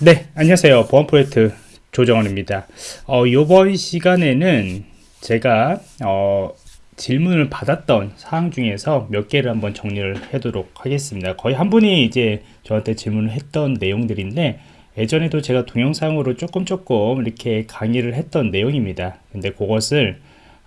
네, 안녕하세요. 보안 프로젝트 조정원입니다. 어, 이번 시간에는 제가 어, 질문을 받았던 사항 중에서 몇 개를 한번 정리를 해도록 하겠습니다. 거의 한 분이 이제 저한테 질문을 했던 내용들인데 예전에도 제가 동영상으로 조금 조금 이렇게 강의를 했던 내용입니다. 근데 그것을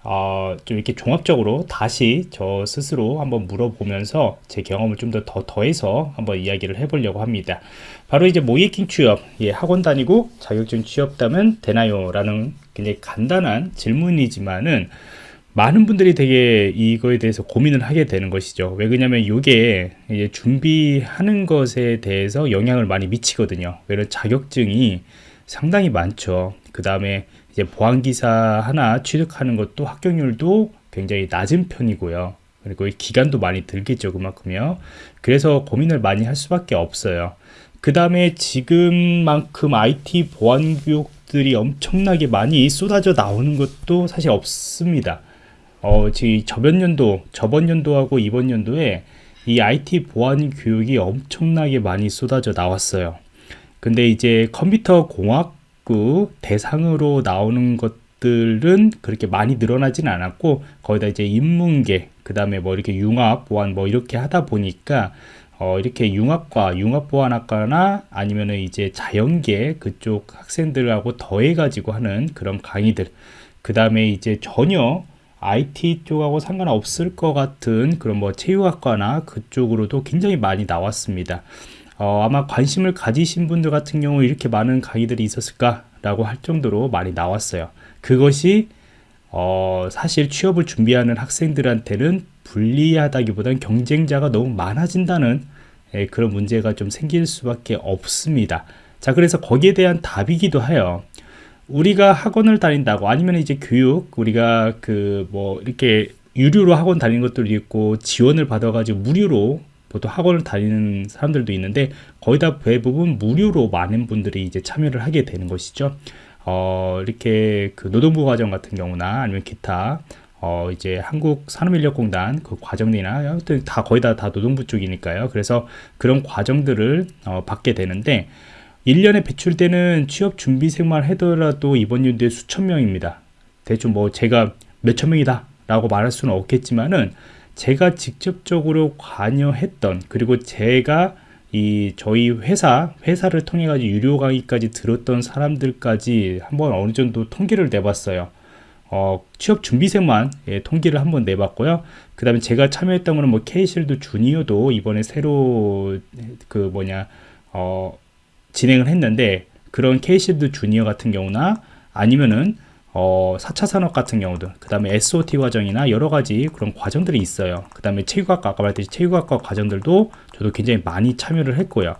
어, 좀 이렇게 종합적으로 다시 저 스스로 한번 물어보면서 제 경험을 좀 더 더 더해서 한번 이야기를 해보려고 합니다. 바로 이제 모이킹 취업, 예, 학원 다니고 자격증 취업다면 되나요? 라는 굉장히 간단한 질문이지만은 많은 분들이 되게 이거에 대해서 고민을 하게 되는 것이죠. 왜 그러냐면 이게 준비하는 것에 대해서 영향을 많이 미치거든요. 왜냐면 자격증이 상당히 많죠. 그 다음에 이제 보안기사 하나 취득하는 것도 합격률도 굉장히 낮은 편이고요. 그리고 기간도 많이 들겠죠. 그만큼요. 그래서 고민을 많이 할 수밖에 없어요. 그 다음에 지금만큼 IT 보안 교육들이 엄청나게 많이 쏟아져 나오는 것도 사실 없습니다. 어, 지금 저번 연도, 저번 연도하고 이번 연도에 이 IT 보안 교육이 엄청나게 많이 쏟아져 나왔어요. 근데 이제 컴퓨터 공학 부 대상으로 나오는 것들은 그렇게 많이 늘어나진 않았고 거기다 이제 인문계 그 다음에 뭐 이렇게 융합 보안 뭐 이렇게 하다 보니까 어, 이렇게 융합과 융합보안학과나 아니면은 이제 자연계 그쪽 학생들하고 더해가지고 하는 그런 강의들 그 다음에 이제 전혀 IT 쪽하고 상관없을 것 같은 그런 뭐 체육학과나 그쪽으로도 굉장히 많이 나왔습니다. 어, 아마 관심을 가지신 분들 같은 경우 이렇게 많은 강의들이 있었을까 라고 할 정도로 많이 나왔어요. 그것이 어, 사실 취업을 준비하는 학생들한테는 불리하다기보다는 경쟁자가 너무 많아진다는 예, 그런 문제가 좀 생길 수밖에 없습니다. 자, 그래서 거기에 대한 답이기도 해요. 우리가 학원을 다닌다고 아니면 이제 교육 우리가 그 뭐 이렇게 유료로 학원 다니는 것들도 있고 지원을 받아가지고 무료로 보통 학원을 다니는 사람들도 있는데 거의 다 대부분 무료로 많은 분들이 이제 참여를 하게 되는 것이죠. 어, 이렇게 그 노동부 과정 같은 경우나 아니면 기타 어, 이제 한국 산업인력공단 그 과정이나 아무튼 다 거의 다, 다 노동부 쪽이니까요. 그래서 그런 과정들을 어, 받게 되는데 1년에 배출되는 취업 준비생만 하더라도 이번 연도에 수천 명입니다. 대충 뭐 제가 몇천 명이다 라고 말할 수는 없겠지만은 제가 직접적으로 관여했던 그리고 제가 이 저희 회사 회사를 통해 가지고 유료 강의까지 들었던 사람들까지 한번 어느 정도 통계를 내봤어요. 어, 취업 준비생만 예, 통계를 한번 내봤고요. 그 다음에 제가 참여했던 거는 뭐 케이실드 주니어도 이번에 새로 그 뭐냐 어, 진행을 했는데 그런 케이실드 주니어 같은 경우나 아니면은 어, 4차 산업 같은 경우도 그 다음에 SOT 과정이나 여러 가지 그런 과정들이 있어요. 그 다음에 체육학과 아까 말했듯이 체육학과 과정들도 저도 굉장히 많이 참여를 했고요.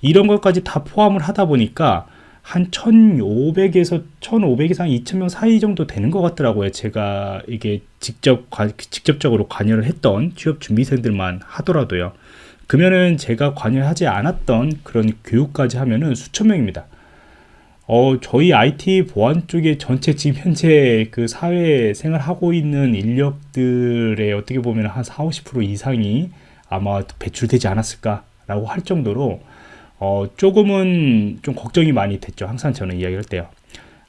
이런 것까지 다 포함을 하다 보니까 한 1500에서 1500에서 한 2000명 사이 정도 되는 것 같더라고요. 제가 이게 직접 직접적으로 관여를 했던 취업 준비생들만 하더라도요. 그러면은 제가 관여하지 않았던 그런 교육까지 하면은 수천 명입니다 어, 저희 IT 보안 쪽에 전체 지금 현재 그 사회 생활 하고 있는 인력들의 어떻게 보면 한 4, 50% 이상이 아마 배출되지 않았을까라고 할 정도로 어, 조금은 좀 걱정이 많이 됐죠. 항상 저는 이야기할 때요.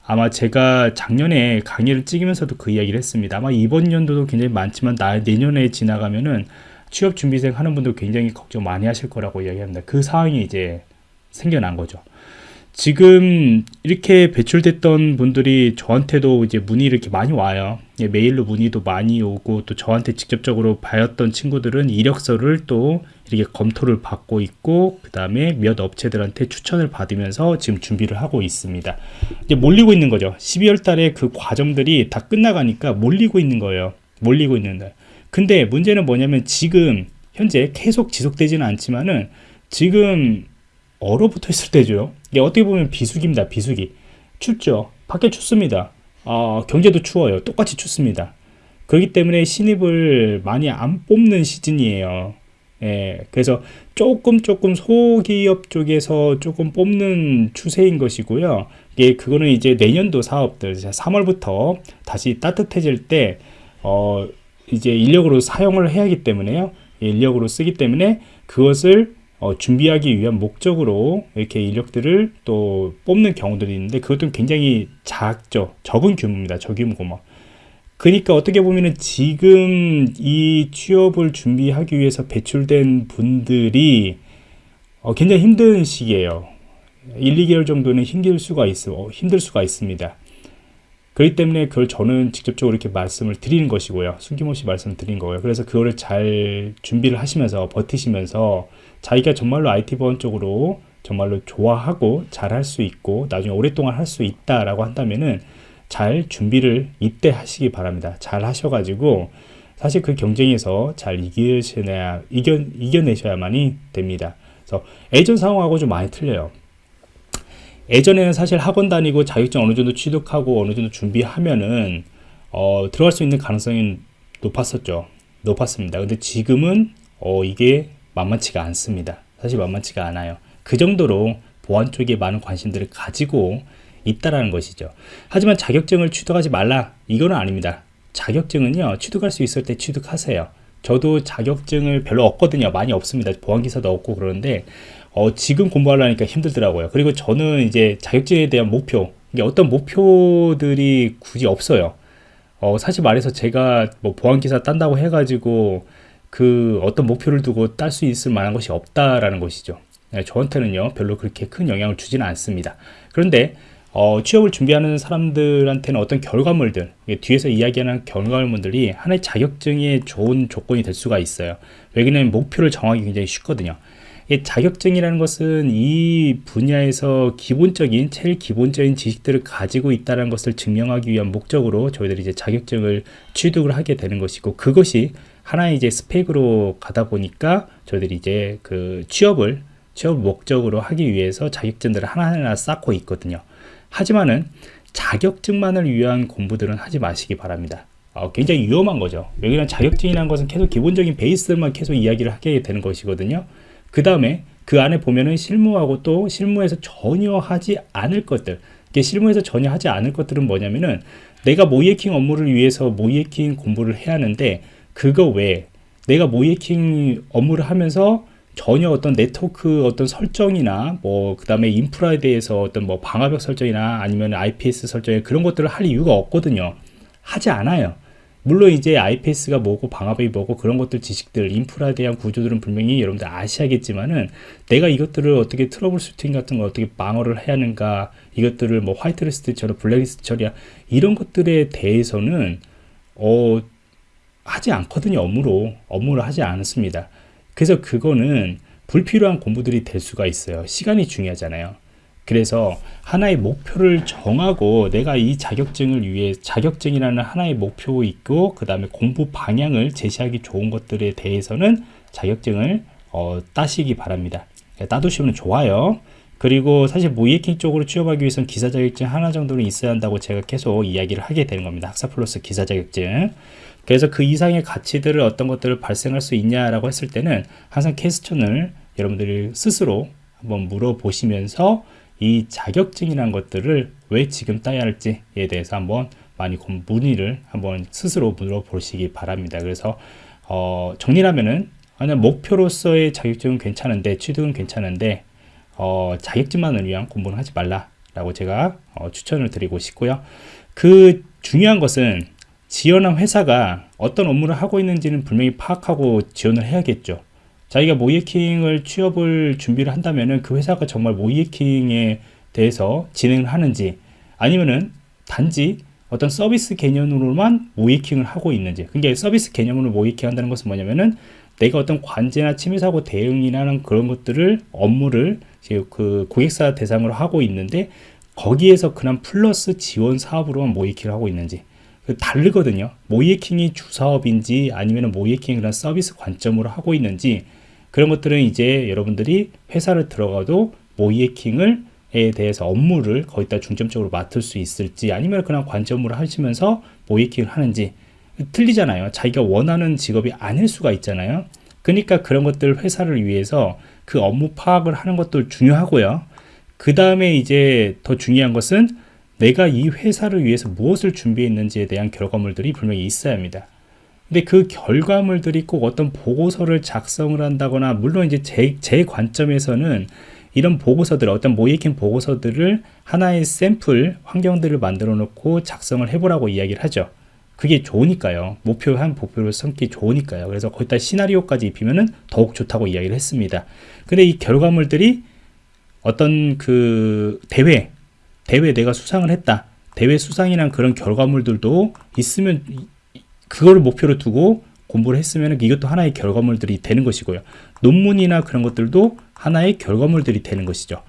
아마 제가 작년에 강의를 찍으면서도 그 이야기를 했습니다. 아마 이번 연도도 굉장히 많지만 나, 내년에 지나가면은 취업 준비생 하는 분들 굉장히 걱정 많이 하실 거라고 이야기합니다. 그 상황이 이제 생겨난 거죠. 지금 이렇게 배출됐던 분들이 저한테도 이제 문의 이렇게 많이 와요. 예, 메일로 문의도 많이 오고 또 저한테 직접적으로 봐였던 친구들은 이력서를 또 이렇게 검토를 받고 있고 그 다음에 몇 업체들한테 추천을 받으면서 지금 준비를 하고 있습니다. 이제 몰리고 있는 거죠. 12월 달에 그 과정들이 다 끝나가니까 몰리고 있는 거예요. 몰리고 있는데. 근데 문제는 뭐냐면 지금 현재 계속 지속되지는 않지만은 지금 얼어붙어 있을 때죠. 이게 어떻게 보면 비수기입니다. 비수기. 춥죠. 밖에 춥습니다. 어, 경제도 추워요. 똑같이 춥습니다. 그렇기 때문에 신입을 많이 안 뽑는 시즌이에요. 예, 그래서 조금 조금 소기업 쪽에서 조금 뽑는 추세인 것이고요. 이게 그거는 이제 내년도 사업들 3월부터 다시 따뜻해질 때 어, 이제 인력으로 사용을 해야 하기 때문에요. 인력으로 쓰기 때문에 그것을 어, 준비하기 위한 목적으로 이렇게 인력들을 또 뽑는 경우들이 있는데 그것도 굉장히 작죠. 적은 규모입니다. 저규모 규모. 그러니까 어떻게 보면은 지금 이 취업을 준비하기 위해서 배출된 분들이 어, 굉장히 힘든 시기예요. 1, 2개월 정도는 힘들 수가 있어 어, 힘들 수가 있습니다. 그렇기 때문에 그걸 저는 직접적으로 이렇게 말씀을 드리는 것이고요. 숨김없이 말씀을 드린 거예요. 그래서 그거를 잘 준비를 하시면서 버티시면서 자기가 정말로 IT 보안 쪽으로 정말로 좋아하고 잘할 수 있고 나중에 오랫동안 할 수 있다라고 한다면은 잘 준비를 이때 하시기 바랍니다. 잘 하셔가지고 사실 그 경쟁에서 잘 이기셔야 이겨 이겨내셔야만이 됩니다. 그래서 예전 상황하고 좀 많이 틀려요. 예전에는 사실 학원 다니고 자격증 어느 정도 취득하고 어느 정도 준비하면은 어, 들어갈 수 있는 가능성이 높았었죠. 높았습니다. 근데 지금은 어, 이게 만만치가 않습니다. 사실 만만치가 않아요. 그 정도로 보안 쪽에 많은 관심들을 가지고 있다라는 것이죠. 하지만 자격증을 취득하지 말라 이거는 아닙니다. 자격증은요 취득할 수 있을 때 취득하세요. 저도 자격증을 별로 없거든요. 많이 없습니다. 보안기사도 없고 그러는데 어, 지금 공부하려니까 힘들더라고요. 그리고 저는 이제 자격증에 대한 목표, 이게 어떤 목표들이 굳이 없어요. 어, 사실 말해서 제가 뭐 보안기사 딴다고 해가지고 그 어떤 목표를 두고 딸 수 있을 만한 것이 없다라는 것이죠. 네, 저한테는요, 별로 그렇게 큰 영향을 주지는 않습니다. 그런데 어, 취업을 준비하는 사람들한테는 어떤 결과물들, 뒤에서 이야기하는 결과물들이 하나의 자격증의 좋은 조건이 될 수가 있어요. 왜냐하면 목표를 정하기 굉장히 쉽거든요. 자격증이라는 것은 이 분야에서 기본적인 제일 기본적인 지식들을 가지고 있다는 것을 증명하기 위한 목적으로 저희들이 이제 자격증을 취득을 하게 되는 것이고 그것이 하나의 이제 스펙으로 가다 보니까 저희들이 이제 그 취업을 취업 목적으로 하기 위해서 자격증들을 하나하나 쌓고 있거든요. 하지만은 자격증만을 위한 공부들은 하지 마시기 바랍니다. 어, 굉장히 위험한 거죠. 왜냐하면 자격증이라는 것은 계속 기본적인 베이스만 계속 이야기를 하게 되는 것이거든요. 그 다음에 그 안에 보면은 실무하고 또 실무에서 전혀 하지 않을 것들. 이게 실무에서 전혀 하지 않을 것들은 뭐냐면은 내가 모이에킹 업무를 위해서 모이에킹 공부를 해야 하는데 그거 외에 내가 모이에킹 업무를 하면서 전혀 어떤 네트워크 어떤 설정이나 뭐 그 다음에 인프라에 대해서 어떤 뭐 방화벽 설정이나 아니면 IPS 설정 그런 것들을 할 이유가 없거든요. 하지 않아요 물론 이제 IPS가 뭐고 방화벽이 뭐고 그런 것들 지식들 인프라에 대한 구조들은 분명히 여러분들 아셔야겠지만은 내가 이것들을 어떻게 troubleshooting 같은 거 어떻게 방어를 해야 하는가 이것들을 뭐 whitelist 처리 블랙리스트 처리야 이런 것들에 대해서는 어 하지 않거든요 업무로. 업무를 하지 않습니다. 그래서 그거는 불필요한 공부들이 될 수가 있어요. 시간이 중요하잖아요 그래서 하나의 목표를 정하고 내가 이 자격증을 위해 자격증이라는 하나의 목표 있고 그 다음에 공부 방향을 제시하기 좋은 것들에 대해서는 자격증을 어, 따시기 바랍니다. 예, 따두시면 좋아요. 그리고 사실 모이에킹 쪽으로 취업하기 위해서는 기사 자격증 하나 정도는 있어야 한다고 제가 계속 이야기를 하게 되는 겁니다. 학사 플러스 기사 자격증. 그래서 그 이상의 가치들을 어떤 것들을 발생할 수 있냐라고 했을 때는 항상 캐스천을 여러분들이 스스로 한번 물어보시면서 이 자격증이란 것들을 왜 지금 따야 할지에 대해서 한번 많이 문의를 한번 스스로 물어보시기 바랍니다. 그래서 어, 정리하면은 그냥 목표로서의 자격증은 괜찮은데 취득은 괜찮은데 어, 자격증만을 위한 공부는 하지 말라라고 제가 어, 추천을 드리고 싶고요. 그 중요한 것은 지원한 회사가 어떤 업무를 하고 있는지는 분명히 파악하고 지원을 해야겠죠. 자기가 모이에킹을 취업을 준비를 한다면은 그 회사가 정말 모이에킹에 대해서 진행을 하는지 아니면은 단지 어떤 서비스 개념으로만 모이킹을 하고 있는지. 그러니까 서비스 개념으로 모이킹 한다는 것은 뭐냐면은 내가 어떤 관제나 침해 사고 대응이라는 그런 것들을 업무를 그 고객사 대상으로 하고 있는데 거기에서 그냥 플러스 지원 사업으로만 모이킹을 하고 있는지. 그 다르거든요. 모이킹이 주사업인지 아니면 모이킹 그런 서비스 관점으로 하고 있는지 그런 것들은 이제 여러분들이 회사를 들어가도 모이에킹을 에 대해서 업무를 거기다 중점적으로 맡을 수 있을지 아니면 그냥 관점으로 하시면서 모이킹을 하는지 틀리잖아요. 자기가 원하는 직업이 아닐 수가 있잖아요. 그러니까 그런 것들 회사를 위해서 그 업무 파악을 하는 것도 중요하고요. 그 다음에 이제 더 중요한 것은 내가 이 회사를 위해서 무엇을 준비했는지에 대한 결과물들이 분명히 있어야 합니다 근데 그 결과물들이 꼭 어떤 보고서를 작성을 한다거나 물론 이제 제, 제 관점에서는 이런 보고서들 어떤 모이킹 보고서들을 하나의 샘플 환경들을 만들어 놓고 작성을 해보라고 이야기를 하죠. 그게 좋으니까요. 목표 한 목표를 삼기 좋으니까요. 그래서 거기다 시나리오까지 입히면은 더욱 좋다고 이야기를 했습니다. 근데 이 결과물들이 어떤 그 대회 대회 내가 수상을 했다. 대회 수상이란 그런 결과물들도 있으면 그거를 목표로 두고 공부를 했으면 이것도 하나의 결과물들이 되는 것이고요. 논문이나 그런 것들도 하나의 결과물들이 되는 것이죠.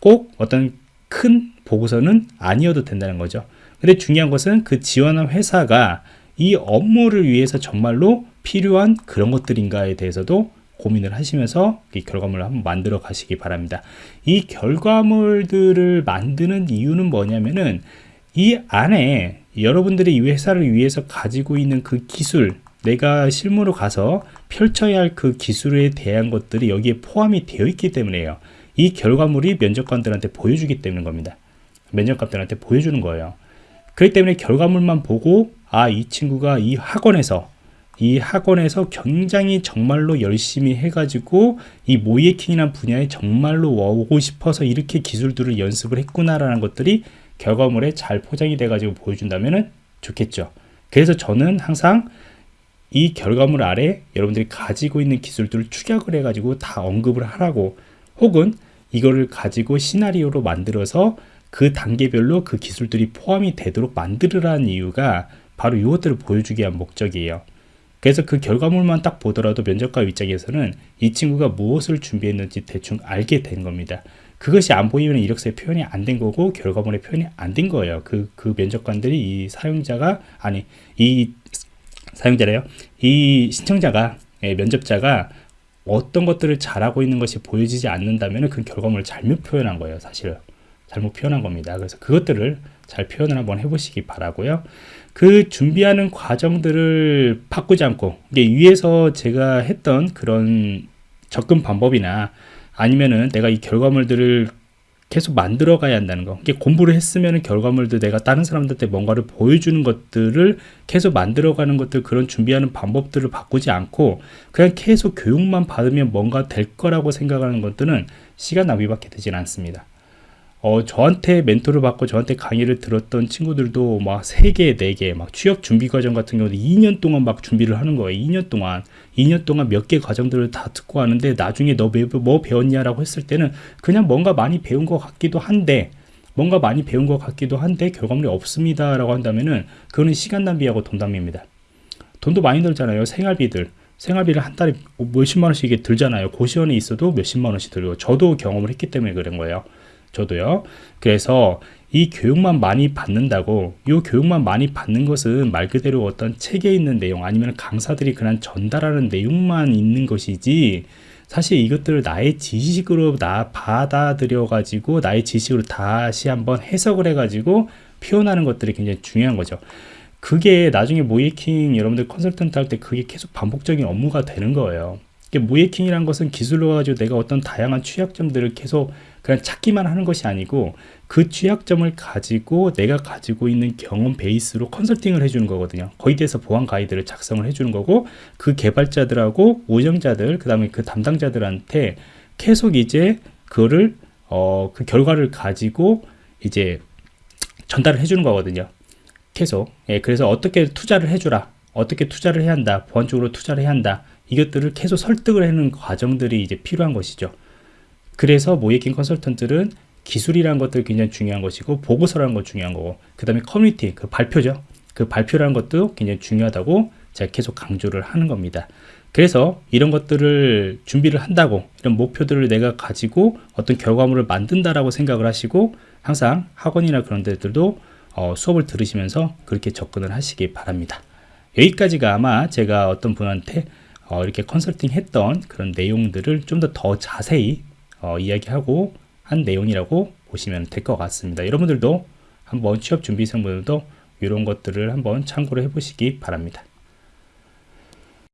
꼭 어떤 큰 보고서는 아니어도 된다는 거죠. 근데 중요한 것은 그 지원한 회사가 이 업무를 위해서 정말로 필요한 그런 것들인가에 대해서도 고민을 하시면서 이 결과물을 한번 만들어 가시기 바랍니다. 이 결과물들을 만드는 이유는 뭐냐면은 이 안에 여러분들이 이 회사를 위해서 가지고 있는 그 기술 내가 실무로 가서 펼쳐야 할 그 기술에 대한 것들이 여기에 포함이 되어 있기 때문에요. 이 결과물이 면접관들한테 보여주기 때문인 겁니다. 면접관들한테 보여주는 거예요. 그렇기 때문에 결과물만 보고 아 이 친구가 이 학원에서 이 학원에서 굉장히 정말로 열심히 해가지고 이 모이에킹이라는 분야에 정말로 오고 싶어서 이렇게 기술들을 연습을 했구나라는 것들이 결과물에 잘 포장이 돼가지고 보여준다면 좋겠죠. 그래서 저는 항상 이 결과물 아래 여러분들이 가지고 있는 기술들을 축약을 해가지고 다 언급을 하라고 혹은 이거를 가지고 시나리오로 만들어서 그 단계별로 그 기술들이 포함이 되도록 만들으라는 이유가 바로 이것들을 보여주기 위한 목적이에요. 그래서 그 결과물만 딱 보더라도 면접관 입장에서는 이 친구가 무엇을 준비했는지 대충 알게 된 겁니다. 그것이 안 보이면 이력서에 표현이 안 된 거고 결과물에 표현이 안 된 거예요. 그, 그 면접관들이 이 사용자가, 아니, 이 사용자래요. 이 신청자가, 예, 면접자가 어떤 것들을 잘하고 있는 것이 보여지지 않는다면 그 결과물을 잘못 표현한 거예요. 사실 잘못 표현한 겁니다. 그래서 그것들을 잘 표현을 한번 해보시기 바라고요. 그 준비하는 과정들을 바꾸지 않고 이게 위에서 제가 했던 그런 접근 방법이나 아니면은 내가 이 결과물들을 계속 만들어 가야 한다는 거. 이게 공부를 했으면 결과물도 내가 다른 사람들한테 뭔가를 보여주는 것들을 계속 만들어 가는 것들 그런 준비하는 방법들을 바꾸지 않고 그냥 계속 교육만 받으면 뭔가 될 거라고 생각하는 것들은 시간 낭비밖에 되진 않습니다. 어, 저한테 멘토를 받고 저한테 강의를 들었던 친구들도 막 3개, 4개, 막 취업 준비 과정 같은 경우도 2년 동안 막 준비를 하는 거예요. 2년 동안. 2년 동안 몇 개 과정들을 다 듣고 하는데 나중에 너 뭐 배웠냐라고 했을 때는 그냥 뭔가 많이 배운 것 같기도 한데 뭔가 많이 배운 것 같기도 한데 결과물이 없습니다. 라고 한다면은 그거는 시간 낭비하고 돈 낭비입니다. 돈도 많이 들잖아요. 생활비들. 생활비를 한 달에 몇십만 원씩 들잖아요. 고시원에 있어도 몇십만 원씩 들고 저도 경험을 했기 때문에 그런 거예요. 저도요. 그래서 이 교육만 많이 받는다고 이 교육만 많이 받는 것은 말 그대로 어떤 책에 있는 내용 아니면 강사들이 그냥 전달하는 내용만 있는 것이지 사실 이것들을 나의 지식으로 나 받아들여 가지고 나의 지식으로 다시 한번 해석을 해 가지고 표현하는 것들이 굉장히 중요한 거죠 그게 나중에 모이킹 여러분들 컨설턴트 할 때 그게 계속 반복적인 업무가 되는 거예요 모이킹이란 것은 기술로 가지고 내가 어떤 다양한 취약점들을 계속 그냥 찾기만 하는 것이 아니고 그 취약점을 가지고 내가 가지고 있는 경험 베이스로 컨설팅을 해주는 거거든요. 거기에 대해서 보안 가이드를 작성을 해주는 거고 그 개발자들하고 운영자들 그 다음에 그 담당자들한테 계속 이제 그거를 어, 그 결과를 가지고 이제 전달을 해주는 거거든요. 계속. 예, 그래서 어떻게 투자를 해주라. 어떻게 투자를 해야 한다. 보안적으로 투자를 해야 한다. 이것들을 계속 설득을 하는 과정들이 이제 필요한 것이죠. 그래서 모이킹 컨설턴트는 기술이라는 것도 굉장히 중요한 것이고 보고서라는 것 중요한 거고 그 다음에 커뮤니티 그 발표죠. 그 발표라는 것도 굉장히 중요하다고 제가 계속 강조를 하는 겁니다. 그래서 이런 것들을 준비를 한다고 이런 목표들을 내가 가지고 어떤 결과물을 만든다라고 생각을 하시고 항상 학원이나 그런 데들도 어, 수업을 들으시면서 그렇게 접근을 하시기 바랍니다. 여기까지가 아마 제가 어떤 분한테 어, 이렇게 컨설팅 했던 그런 내용들을 좀 더더 자세히 어, 이야기하고 한 내용이라고 보시면 될 것 같습니다. 여러분들도 한번 취업 준비생분들도 이런 것들을 한번 참고를 해보시기 바랍니다.